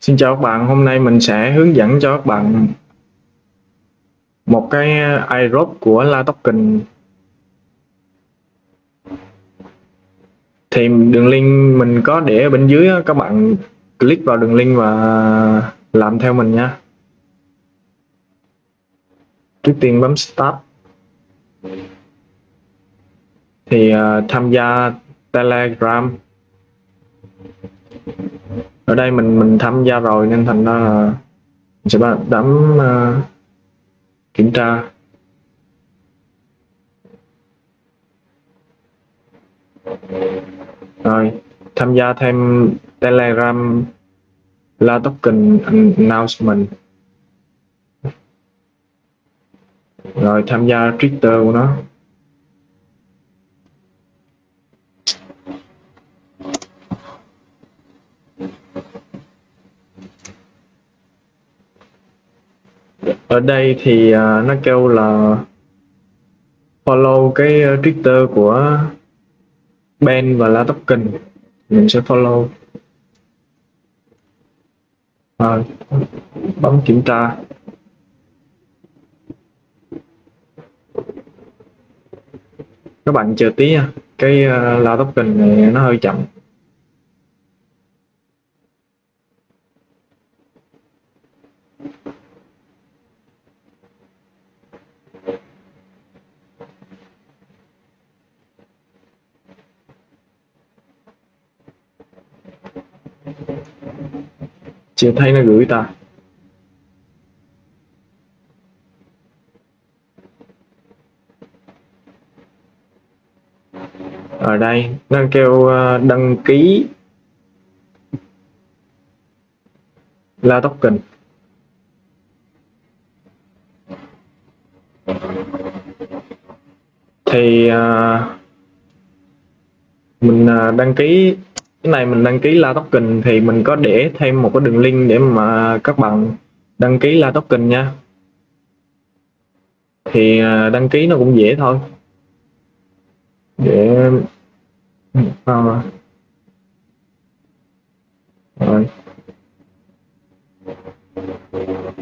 Xin chào các bạn, hôm nay mình sẽ hướng dẫn cho các bạn một cái iRob của La Token. Thì đường link mình có để ở bên dưới các bạn click vào đường link và làm theo mình nha. Trước tiên bấm start. Thì uh, tham gia Telegram ở đây mình mình tham gia rồi nên thành ra là mình sẽ bấm uh, ờ, kiểm tra. Rồi tham gia thêm telegram la token announcement. Rồi tham gia twitter của nó. Ở đây thì uh, nó kêu là follow cái ờ, Twitter của Ben và La Token. Mình sẽ follow. Và bấm kiểm tra. Các bạn chờ tí nha. Cái uh, La Token này nó hơi chậm. Chưa thấy nó gửi ta. Ở đây nó kêu ờ, đăng ký là token thì uh, mình uh, đăng ký cái này mình đăng ký la token thì mình có để thêm một cái đường link để mà các bạn đăng ký la token nha. Thì à, đăng ký nó cũng dễ thôi. Để à, rồi.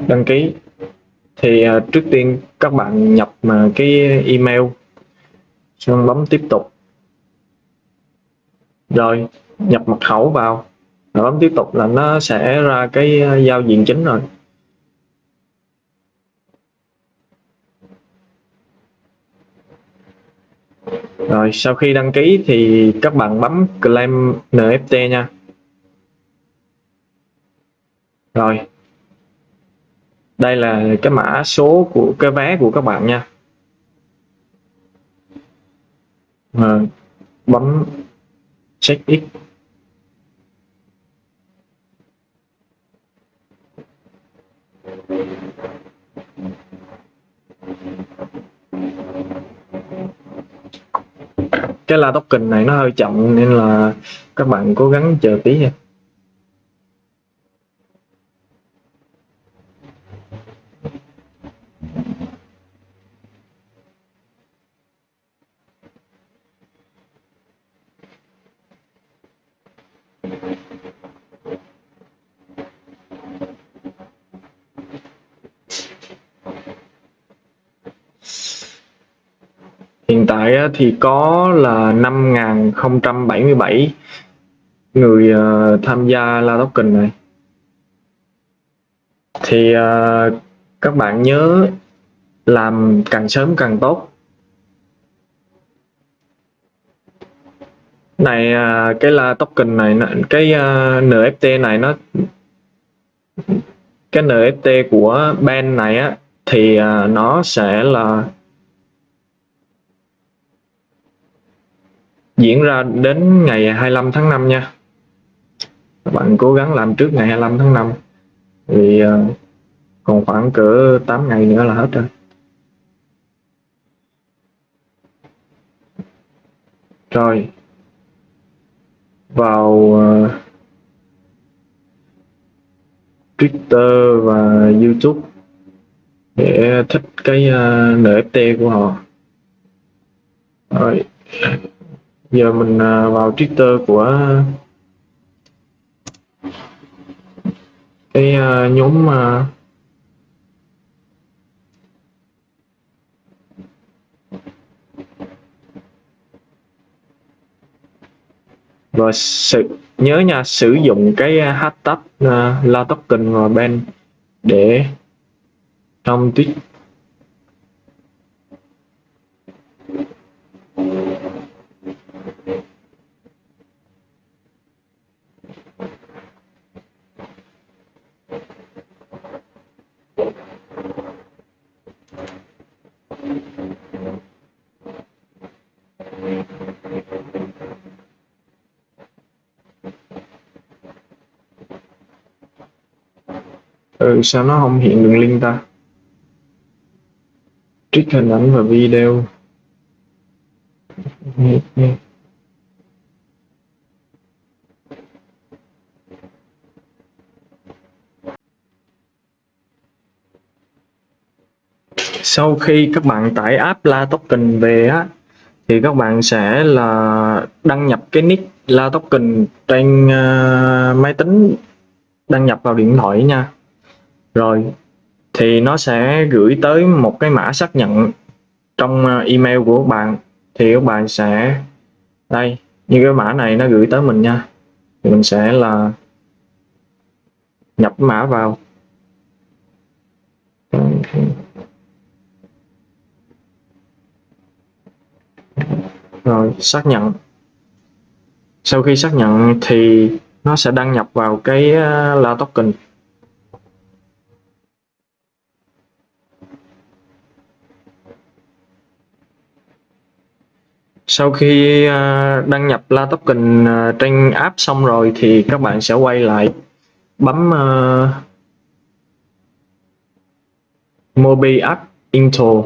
Đăng ký. Thì à, trước tiên các bạn nhập mà cái email. Xong bấm tiếp tục rồi nhập mật khẩu vào. Rồi bấm tiếp tục là nó sẽ ra cái ờ, giao diện chính rồi. Rồi sau khi đăng ký thì các bạn bấm claim NFT nha. Rồi đây là cái mã số của cái vé của các bạn nha. Rồi, bấm check x cái la token này nó hơi chậm nên là các bạn cố gắng chờ tí nha. Hiện tại thì có là 5.077 người ờ, tham gia La Token này. Thì ờ, các bạn nhớ làm càng sớm càng tốt. Này ờ, cái La Token này cái NFT này nó, cái NFT của Ben này á, thì nó sẽ là diễn ra đến ngày 25 tháng 5 nha. Các bạn cố gắng làm trước ngày 25 tháng 5 vì ờ, còn khoảng cỡ 8 ngày nữa là hết rồi. Rồi. Vào uh, Twitter và YouTube để thích cái ờ, uh, NFT của họ. Rồi giờ mình à, vào Twitter của cái à, nhóm mà và sự nhớ nha sử dụng cái à, hashtag uh, la token và ben để trong tweet ừ sao nó không hiện đường link ta? Trích hình ảnh và video. Sau khi các bạn tải app La Token về á thì các bạn sẽ là đăng nhập cái nick La Token trên uh, máy tính đăng nhập vào điện thoại nha rồi, thì nó sẽ gửi tới một cái mã xác nhận trong ờ, email của các bạn. Thì các bạn sẽ, đây, như cái mã này nó gửi tới mình nha. Thì mình sẽ là nhập mã vào. Rồi, xác nhận. Sau khi xác nhận thì nó sẽ đăng nhập vào cái ờ, la token. Sau khi à, đăng nhập la token à, trên app xong rồi thì các bạn sẽ quay lại bấm uh, Mobi app intro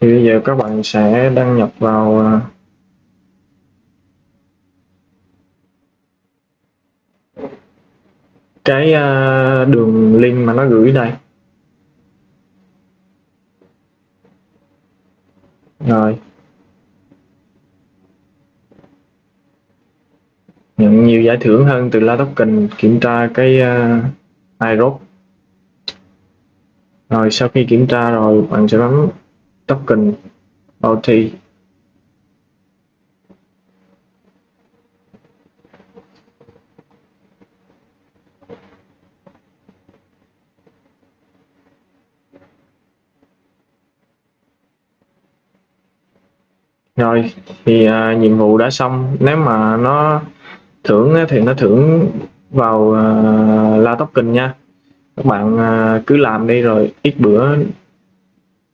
thì bây giờ các bạn sẽ đăng nhập vào à, cái à, đường link mà nó gửi đây. Rồi. Nhận nhiều giải thưởng hơn từ La Token kiểm tra cái uh, iRock. Rồi sau khi kiểm tra rồi bạn sẽ bấm token OT. Rồi thì à, nhiệm vụ đã xong. Nếu mà nó thưởng thì nó thưởng vào à, uh, la token nha. Các bạn uh, cứ làm đi rồi ít bữa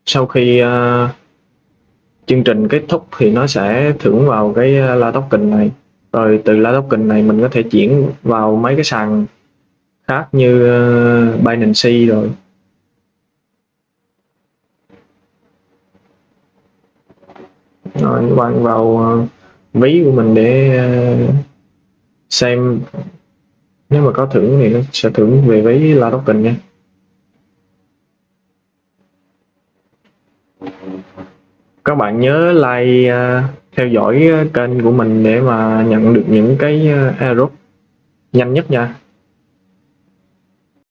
sau khi uh, chương trình kết thúc thì nó sẽ thưởng vào cái à, la token này. Rồi từ la token này mình có thể chuyển vào mấy cái sàn khác như uh, Binance rồi. Rồi quăng bạn vào uh, ví của mình để uh, xem. Nếu mà có thưởng thì nó sẽ thưởng về ví la token nha các bạn nhớ like uh, theo dõi ờ, kênh của mình để mà nhận được những cái uh, nhanh nhất nha.